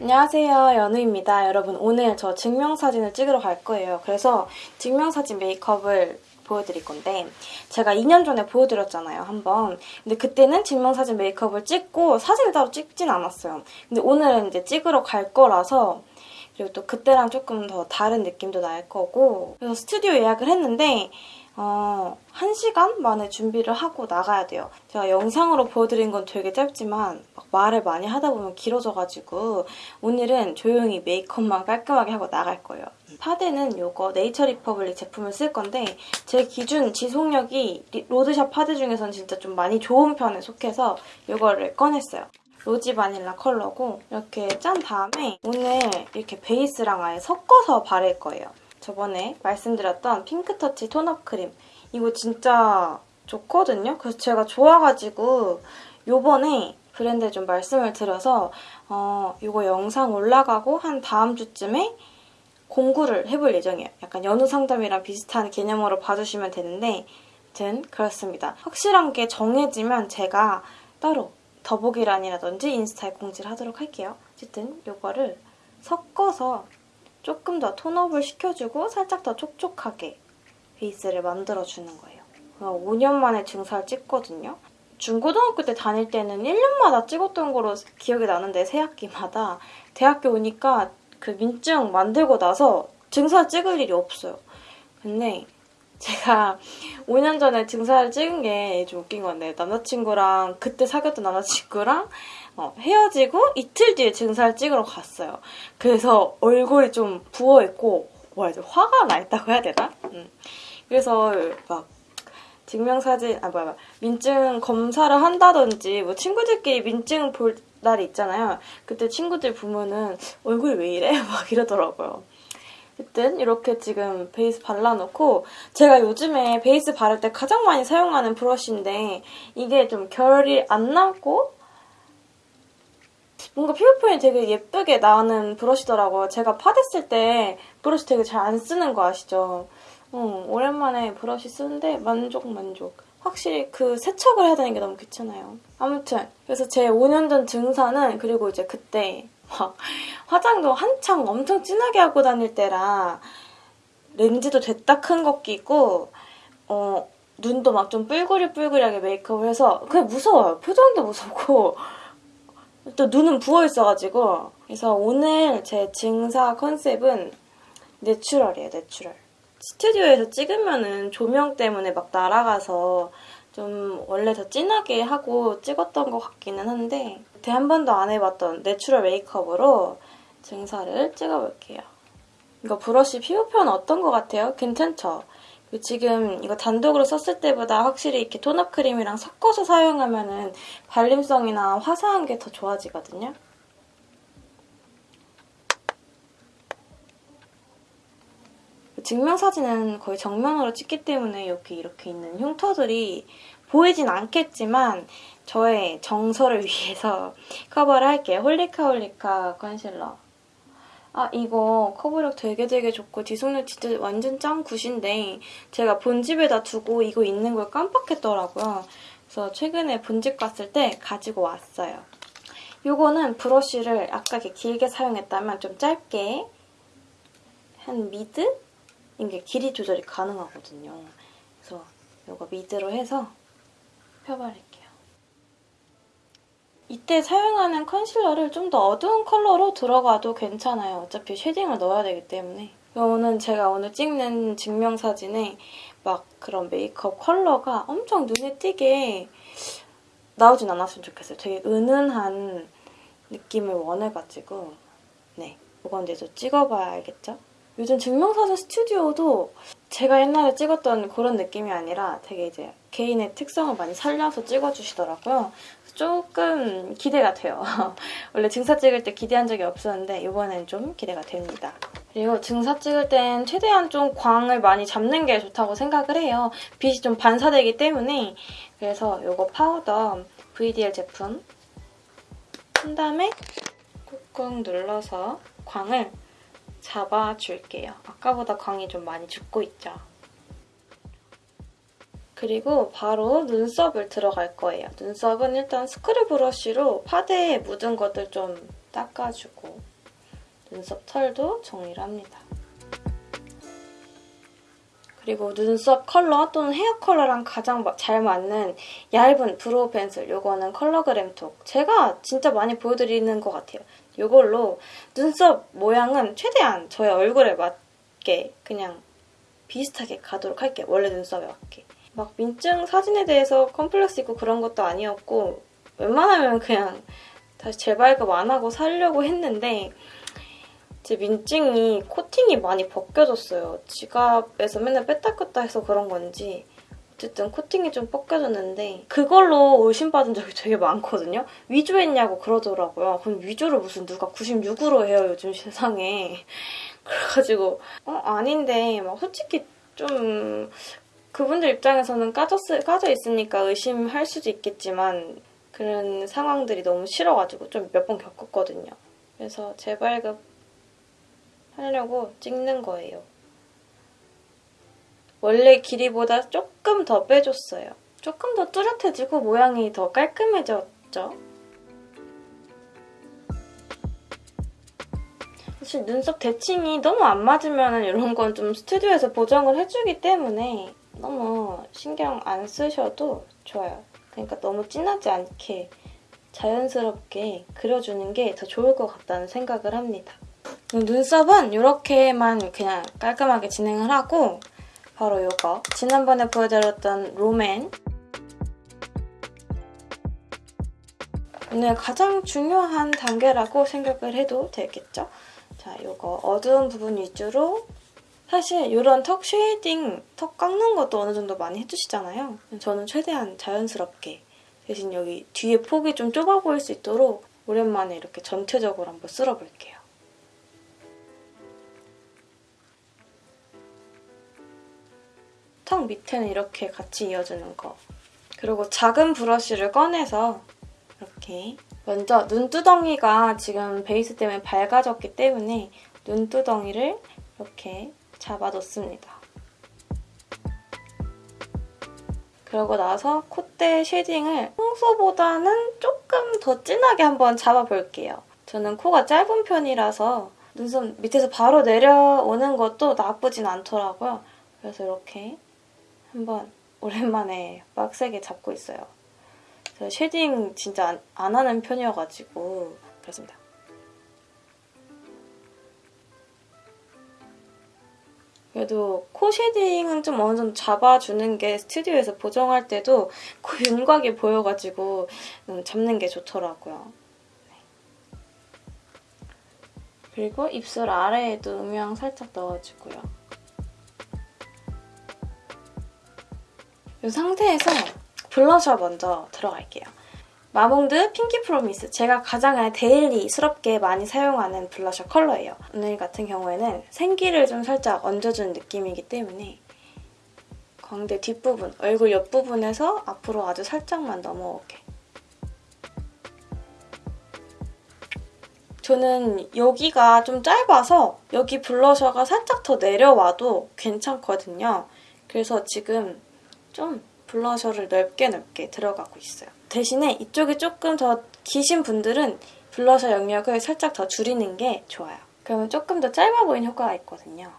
안녕하세요. 연우입니다. 여러분 오늘 저 증명사진을 찍으러 갈 거예요. 그래서 증명사진 메이크업을 보여드릴 건데 제가 2년 전에 보여드렸잖아요 한번. 근데 그때는 증명사진 메이크업을 찍고 사진을 따로 찍진 않았어요. 근데 오늘은 이제 찍으러 갈 거라서 그리고 또 그때랑 조금 더 다른 느낌도 날 거고. 그래서 스튜디오 예약을 했는데 어, 1시간 만에 준비를 하고 나가야 돼요. 제가 영상으로 보여드린 건 되게 짧지만 말을 많이 하다 보면 길어져가지고 오늘은 조용히 메이크업만 깔끔하게 하고 나갈 거예요. 파데는 이거 네이처 리퍼블릭 제품을 쓸 건데 제 기준 지속력이 로드샵 파데 중에서는 진짜 좀 많이 좋은 편에 속해서 이거를 꺼냈어요. 로지 바닐라 컬러고 이렇게 짠 다음에 오늘 이렇게 베이스랑 아예 섞어서 바를 거예요. 저번에 말씀드렸던 핑크터치 tone-up 크림 이거 진짜 좋거든요. 그래서 제가 좋아가지고 요번에 브랜드에 좀 말씀을 드려서 어, 이거 영상 올라가고 한 다음 주쯤에 공구를 해볼 예정이에요. 약간 연우 상담이랑 비슷한 개념으로 봐주시면 되는데 아무튼 그렇습니다. 확실한 게 정해지면 제가 따로 더보기란이라든지 인스타에 공지를 하도록 할게요. 어쨌든 이거를 섞어서 조금 더 톤업을 시켜주고 살짝 더 촉촉하게 베이스를 만들어주는 거예요. 5년 만에 증사를 찍거든요. 중고등학교 때 다닐 때는 1년마다 찍었던 거로 기억이 나는데 새 학기마다 대학교 오니까 그 민증 만들고 나서 증사 찍을 일이 없어요. 근데 제가 5년 전에 증사를 찍은 게 좀 웃긴 건데 남자친구랑 그때 사귀었던 남자친구랑 어, 헤어지고 이틀 뒤에 증사를 찍으러 갔어요. 그래서 얼굴이 좀 부어있고 뭐라 해야 화가 나 있다고 해야 되나? 음. 그래서 막 증명사진, 아 뭐야, 민증 검사를 한다든지 뭐 친구들끼리 민증 볼 날이 있잖아요. 그때 친구들 보면은 얼굴이 왜 이래? 막 이러더라고요. 어쨌든 이렇게 지금 베이스 발라놓고 제가 요즘에 베이스 바를 때 가장 많이 사용하는 브러쉬인데 이게 좀 결이 안 나고 뭔가 피부 표현이 되게 예쁘게 나는 브러쉬더라고요. 제가 파댔을 때 브러쉬 되게 잘 안 쓰는 거 아시죠? 어, 오랜만에 브러쉬 쓰는데 만족 만족. 확실히 그 세척을 해야 되는 게 너무 귀찮아요. 아무튼 그래서 제 5년 전 증사는 그리고 이제 그때 막 화장도 한창 엄청 진하게 하고 다닐 때라 렌즈도 됐다 큰 거 끼고 어 눈도 막 좀 뿔그리뿔그리하게 메이크업을 해서 그냥 무서워요. 표정도 무섭고 또 눈은 부어있어가지고 그래서 오늘 제 증사 컨셉은 natural이에요, natural. 스튜디오에서 찍으면은 조명 때문에 막 날아가서 좀 원래 더 진하게 하고 찍었던 것 같기는 한데 그때 한 번도 안 해봤던 natural 메이크업으로 증사를 찍어볼게요. 이거 브러쉬 피부 표현 어떤 것 같아요? 괜찮죠? 지금 이거 단독으로 썼을 때보다 확실히 이렇게 tone-up 크림이랑 섞어서 사용하면 발림성이나 화사한 게 더 좋아지거든요. 증명사진은 거의 정면으로 찍기 때문에 여기 이렇게 있는 흉터들이 보이진 않겠지만 저의 정서를 위해서 커버를 할게요. 홀리카 홀리카 컨실러. 아 이거 커버력 되게 되게 좋고 지속력 진짜 완전 짱 good인데 제가 본집에다 두고 이거 있는 걸 깜빡했더라고요. 그래서 최근에 본집 갔을 때 가지고 왔어요. 이거는 브러쉬를 아까 이렇게 길게 사용했다면 좀 짧게 한 mid? 이게 길이 조절이 가능하거든요. 그래서 이거 mid로 해서 펴바를게요. 이때 사용하는 컨실러를 좀 더 어두운 컬러로 들어가도 괜찮아요. 어차피 shading을 넣어야 되기 때문에. 이거는 제가 오늘 찍는 증명사진에 막 그런 메이크업 컬러가 엄청 눈에 띄게 나오진 않았으면 좋겠어요. 되게 은은한 느낌을 원해가지고 네, 이건 이제 좀 찍어봐야 알겠죠? 요즘 증명사진 스튜디오도 제가 옛날에 찍었던 그런 느낌이 아니라 되게 이제 개인의 특성을 많이 살려서 찍어주시더라고요. 조금 기대가 돼요. 원래 증사 찍을 때 기대한 적이 없었는데 이번엔 좀 기대가 됩니다. 그리고 증사 찍을 땐 최대한 좀 광을 많이 잡는 게 좋다고 생각을 해요. 빛이 좀 반사되기 때문에 그래서 이거 파우더 VDL 제품 한 다음에 꾹 눌러서 광을 잡아줄게요. 아까보다 광이 좀 많이 죽고 있죠? 그리고 바로 눈썹을 들어갈 거예요. 눈썹은 일단 screw brush로 파데에 묻은 것들 좀 닦아주고 눈썹 털도 정리를 합니다. 그리고 눈썹 컬러 또는 헤어 컬러랑 가장 잘 맞는 얇은 brow pencil 이거는 컬러그램톡 제가 진짜 많이 보여드리는 것 같아요. 이걸로 눈썹 모양은 최대한 저의 얼굴에 맞게 그냥 비슷하게 가도록 할게요. 원래 눈썹에 맞게. 막 민증 사진에 대해서 컴플렉스 있고 그런 것도 아니었고 웬만하면 그냥 다시 재발급 안 하고 살려고 했는데 제 민증이 코팅이 많이 벗겨졌어요. 지갑에서 맨날 뺐다 꼈다 해서 그런 건지 어쨌든 코팅이 좀 벗겨졌는데 그걸로 의심받은 적이 되게 많거든요. 위조했냐고 그러더라고요. 그럼 위조를 무슨 누가 96으로 해요 요즘 세상에. 그래가지고 어 아닌데 막 솔직히 좀 그분들 입장에서는 까졌, 까져 있으니까 의심할 수도 있겠지만 그런 상황들이 너무 싫어가지고 좀 몇 번 겪었거든요. 그래서 재발급 하려고 찍는 거예요. 원래 길이보다 조금 더 빼줬어요. 조금 더 뚜렷해지고 모양이 더 깔끔해졌죠? 사실 눈썹 대칭이 너무 안 맞으면 이런 건 좀 스튜디오에서 보정을 해주기 때문에 너무 신경 안 쓰셔도 좋아요. 그러니까 너무 진하지 않게 자연스럽게 그려주는 게 더 좋을 것 같다는 생각을 합니다. 눈썹은 이렇게만 그냥 깔끔하게 진행을 하고 바로 이거 지난번에 보여드렸던 롬앤 오늘 가장 중요한 단계라고 생각을 해도 되겠죠? 자, 이거 어두운 부분 위주로 사실 이런 턱 shading, 턱 깎는 것도 어느 정도 많이 해주시잖아요. 저는 최대한 자연스럽게 대신 여기 뒤에 폭이 좀 좁아 보일 수 있도록 오랜만에 이렇게 전체적으로 한번 쓸어볼게요. 턱 밑에는 이렇게 같이 이어주는 거. 그리고 작은 브러쉬를 꺼내서 이렇게 먼저 눈두덩이가 지금 베이스 때문에 밝아졌기 때문에 눈두덩이를 이렇게 잡아뒀습니다. 그러고 나서 콧대 shading을 평소보다는 조금 더 진하게 한번 잡아볼게요. 저는 코가 짧은 편이라서 눈썹 밑에서 바로 내려오는 것도 나쁘진 않더라고요. 그래서 이렇게 한번 오랜만에 빡세게 잡고 있어요. 제가 shading 진짜 안, 안 하는 편이어가지고 그렇습니다. 그래도 코 shading은 좀 어느 정도 잡아주는 게 스튜디오에서 보정할 때도 코 윤곽이 보여가지고 음, 잡는 게 좋더라고요. 네. 그리고 입술 아래에도 음영 살짝 넣어주고요. 이 상태에서 블러셔 먼저 들어갈게요. 마몽드 핑키 프로미스 제가 가장 daily스럽게 많이 사용하는 블러셔 컬러예요. 오늘 같은 경우에는 생기를 좀 살짝 얹어준 느낌이기 때문에 광대 뒷부분, 얼굴 옆부분에서 앞으로 아주 살짝만 넘어오게 저는 여기가 좀 짧아서 여기 블러셔가 살짝 더 내려와도 괜찮거든요. 그래서 지금 좀 블러셔를 넓게 넓게 들어가고 있어요. 대신에 이쪽이 조금 더 기신 분들은 블러셔 영역을 살짝 더 줄이는 게 좋아요. 그러면 조금 더 짧아 보이는 효과가 있거든요.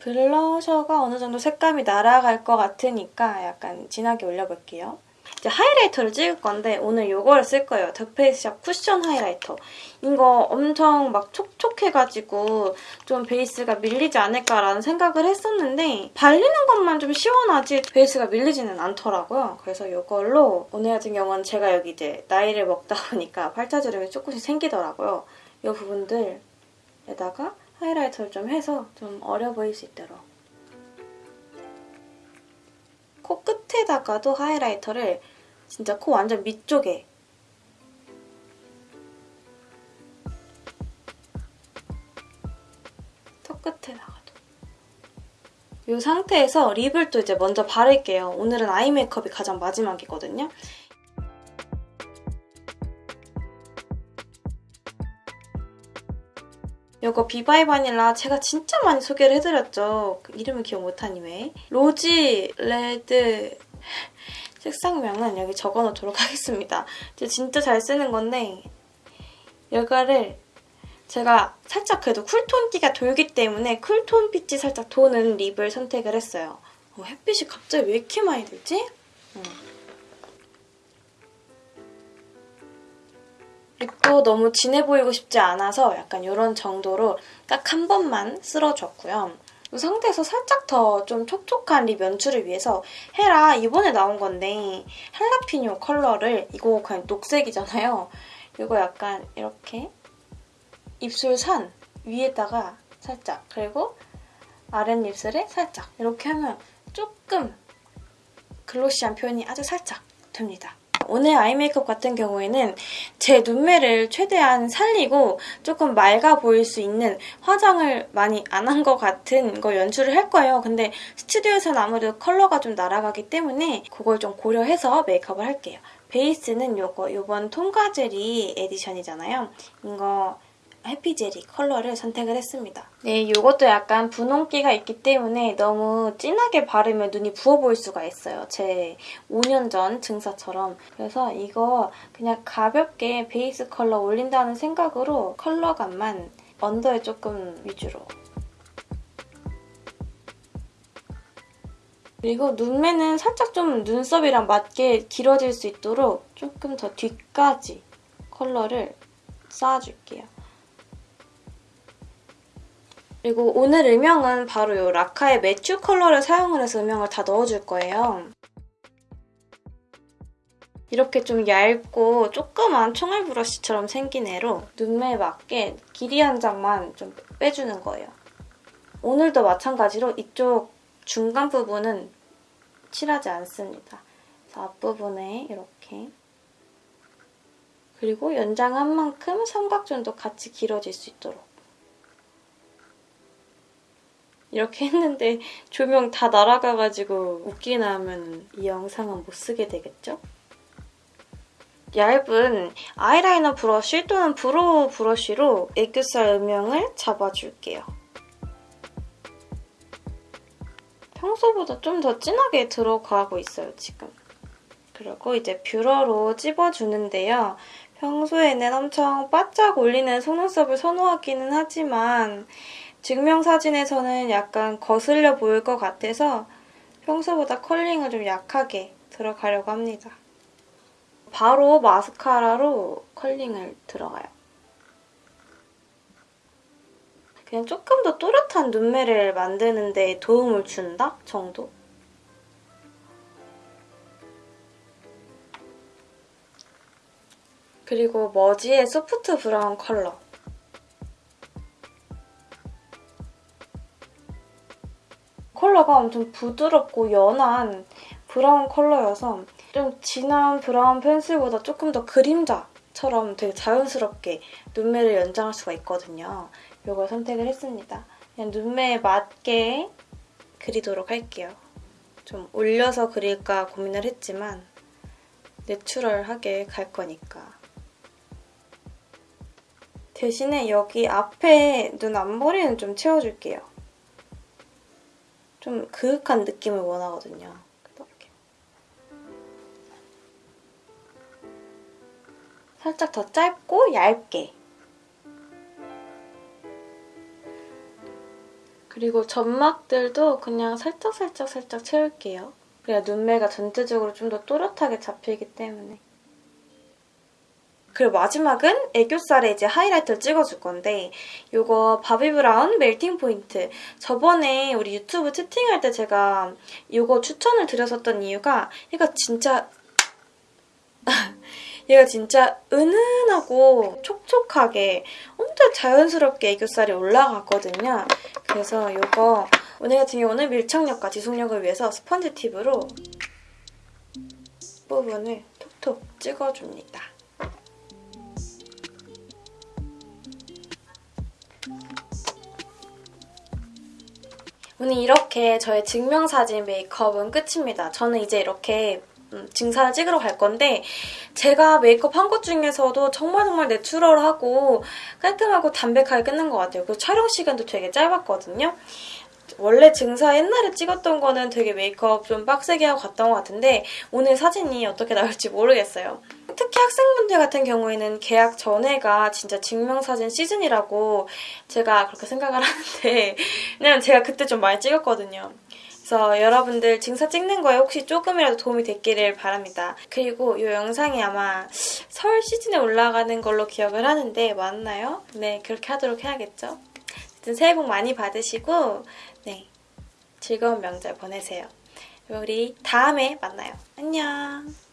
블러셔가 어느 정도 색감이 날아갈 것 같으니까 약간 진하게 올려볼게요. 이제 하이라이터를 찍을 건데 오늘 이걸 쓸 거예요. 더페이스샵 쿠션 하이라이터. 이거 엄청 막 촉촉해가지고 좀 베이스가 밀리지 않을까라는 생각을 했었는데 발리는 것만 좀 시원하지 베이스가 밀리지는 않더라고요. 그래서 이걸로 오늘 같은 경우는 제가 여기 이제 나이를 먹다 보니까 팔자주름이 조금씩 생기더라고요. 이 부분들에다가 하이라이터를 좀 해서 좀 어려 보일 수 있도록 코끝 에다가도 하이라이터를 진짜 코 완전 밑쪽에 턱 끝에다가도 이 상태에서 립을 또 이제 먼저 바를게요. 오늘은 아이 메이크업이 가장 마지막이거든요. 이거 비바이 바닐라 제가 진짜 많이 소개를 해드렸죠. 그 이름을 기억 못하니 왜. 로지 레드 색상명은 여기 적어놓도록 하겠습니다. 진짜 잘 쓰는 건데 여기를 제가 살짝 그래도 cool tone기가 돌기 때문에 cool tone 빛이 살짝 도는 lip을 선택을 했어요. 어, 햇빛이 갑자기 왜 이렇게 많이 들지? 음. lip도 너무 진해 보이고 싶지 않아서 약간 이런 정도로 딱 한 번만 쓸어줬고요. 이 상태에서 살짝 더 좀 촉촉한 lip 연출을 위해서 헤라 이번에 나온 건데 할라피뇨 컬러를 이거 그냥 녹색이잖아요. 이거 약간 이렇게 입술 산 위에다가 살짝 그리고 아랫입술에 살짝 이렇게 하면 조금 glossy한 표현이 아주 살짝 됩니다. 오늘 eye 메이크업 같은 경우에는 제 눈매를 최대한 살리고 조금 맑아 보일 수 있는 화장을 많이 안 한 것 같은 거 연출을 할 거예요. 근데 스튜디오에서는 아무래도 컬러가 좀 날아가기 때문에 그걸 좀 고려해서 메이크업을 할게요. 베이스는 요거 요번 톰과제리 edition이잖아요. 이거 해피제리 컬러를 선택을 했습니다. 네, 이것도 약간 분홍기가 있기 때문에 너무 진하게 바르면 눈이 부어 보일 수가 있어요. 제 5년 전 증사처럼. 그래서 이거 그냥 가볍게 베이스 컬러 올린다는 생각으로 컬러감만 under에 조금 위주로 그리고 눈매는 살짝 좀 눈썹이랑 맞게 길어질 수 있도록 조금 더 뒤까지 컬러를 쌓아줄게요. 그리고 오늘 음영은 바로 이 라카의 매튜 컬러를 사용을 해서 음영을 다 넣어줄 거예요. 이렇게 좀 얇고 조그만 총알 브러쉬처럼 생긴 애로 눈매에 맞게 길이 한 장만 좀 빼주는 거예요. 오늘도 마찬가지로 이쪽 중간 부분은 칠하지 않습니다. 앞부분에 이렇게 그리고 연장한 만큼 삼각존도 같이 길어질 수 있도록 이렇게 했는데 조명 다 날아가가지고 웃기나 하면 이 영상은 못 쓰게 되겠죠? 얇은 아이라이너 브러쉬 또는 brow brush로 애교살 음영을 잡아줄게요. 평소보다 좀 더 진하게 들어가고 있어요, 지금. 그리고 이제 뷰러로 찝어주는데요. 평소에는 엄청 바짝 올리는 속눈썹을 선호하기는 하지만 증명사진에서는 약간 거슬려 보일 것 같아서 평소보다 컬링을 좀 약하게 들어가려고 합니다. 바로 마스카라로 컬링을 들어가요. 그냥 조금 더 또렷한 눈매를 만드는 데 도움을 준다 정도? 그리고 머지의 소프트 브라운 컬러. 컬러가 엄청 부드럽고 연한 브라운 컬러여서 좀 진한 브라운 펜슬보다 조금 더 그림자처럼 되게 자연스럽게 눈매를 연장할 수가 있거든요. 이걸 선택을 했습니다. 그냥 눈매에 맞게 그리도록 할게요. 좀 올려서 그릴까 고민을 했지만 내추럴하게 갈 거니까. 대신에 여기 앞에 눈 앞머리는 좀 채워줄게요. 좀 그윽한 느낌을 원하거든요. 이렇게. 살짝 더 짧고 얇게 그리고 점막들도 그냥 살짝살짝 살짝 살짝 채울게요. 그래야 눈매가 전체적으로 좀 더 또렷하게 잡히기 때문에 그리고 마지막은 애교살에 이제 하이라이트를 찍어줄 건데 이거 바비 브라운 멜팅 포인트 저번에 우리 유튜브 채팅할 때 제가 이거 추천을 드렸었던 이유가 얘가 진짜 얘가 진짜 은은하고 촉촉하게 엄청 자연스럽게 애교살이 올라갔거든요. 그래서 이거 오늘 같은 경우는 밀착력과 지속력을 위해서 스펀지 팁으로 부분을 톡톡 찍어줍니다. 오늘 이렇게 저의 증명사진 메이크업은 끝입니다. 저는 이제 이렇게 음, 증사를 찍으러 갈 건데 제가 메이크업 한 것 중에서도 정말 정말 내추럴하고 깔끔하고 담백하게 끝난 것 같아요. 그리고 촬영 시간도 되게 짧았거든요. 원래 증사 옛날에 찍었던 거는 되게 메이크업 좀 빡세게 하고 갔던 것 같은데 오늘 사진이 어떻게 나올지 모르겠어요. 특히 학생분들 같은 경우에는 계약 전에가 진짜 증명사진 시즌이라고 제가 그렇게 생각을 하는데 왜냐면 제가 그때 좀 많이 찍었거든요. 그래서 여러분들 증사 찍는 거에 혹시 조금이라도 도움이 됐기를 바랍니다. 그리고 이 영상이 아마 설 시즌에 올라가는 걸로 기억을 하는데 맞나요? 네, 그렇게 하도록 해야겠죠. 어쨌든 새해 복 많이 받으시고 네, 즐거운 명절 보내세요. 우리 다음에 만나요. 안녕.